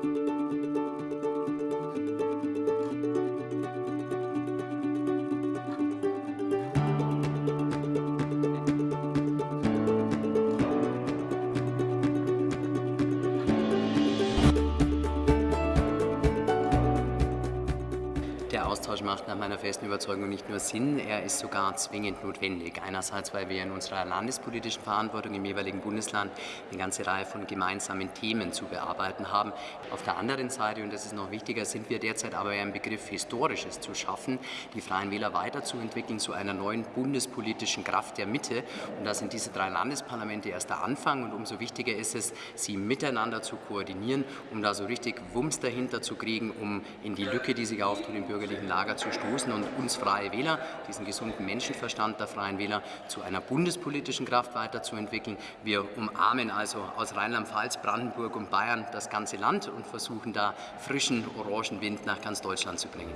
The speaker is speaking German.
Thank you. Der Austausch macht nach meiner festen Überzeugung nicht nur Sinn, er ist sogar zwingend notwendig. Einerseits, weil wir in unserer landespolitischen Verantwortung im jeweiligen Bundesland eine ganze Reihe von gemeinsamen Themen zu bearbeiten haben. Auf der anderen Seite, und das ist noch wichtiger, sind wir derzeit aber im Begriff Historisches zu schaffen, die Freien Wähler weiterzuentwickeln zu einer neuen bundespolitischen Kraft der Mitte. Und da sind diese drei Landesparlamente erst der Anfang und umso wichtiger ist es, sie miteinander zu koordinieren, um da so richtig Wumms dahinter zu kriegen, um in die Lücke, die sich auftut, im bürgerlichen Lager zu stoßen und uns Freie Wähler, diesen gesunden Menschenverstand der Freien Wähler, zu einer bundespolitischen Kraft weiterzuentwickeln. Wir umarmen also aus Rheinland-Pfalz, Brandenburg und Bayern das ganze Land und versuchen da frischen Orangenwind nach ganz Deutschland zu bringen.